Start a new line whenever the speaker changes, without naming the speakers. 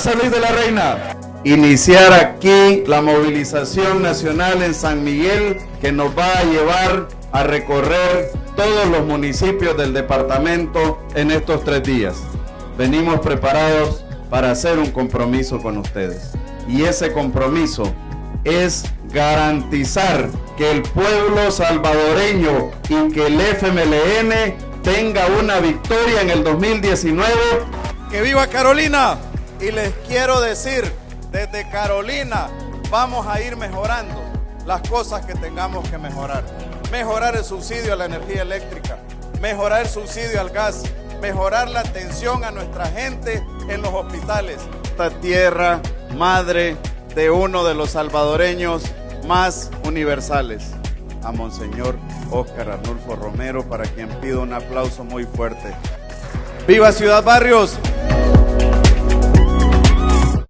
San Luis de la Reina. Iniciar aquí la movilización nacional en San Miguel que nos va a llevar a recorrer todos los municipios del departamento en estos tres días. Venimos preparados para hacer un compromiso con ustedes. Y ese compromiso es garantizar que el pueblo salvadoreño y que el FMLN tenga una victoria en el 2019.
¡Que viva Carolina! Y les quiero decir, desde Carolina vamos a ir mejorando las cosas que tengamos que mejorar. Mejorar el subsidio a la energía eléctrica, mejorar el subsidio al gas, mejorar la atención a nuestra gente en los hospitales. Esta tierra madre de uno de los salvadoreños más universales, a Monseñor Óscar Arnulfo Romero, para quien pido un aplauso muy fuerte. ¡Viva Ciudad Barrios!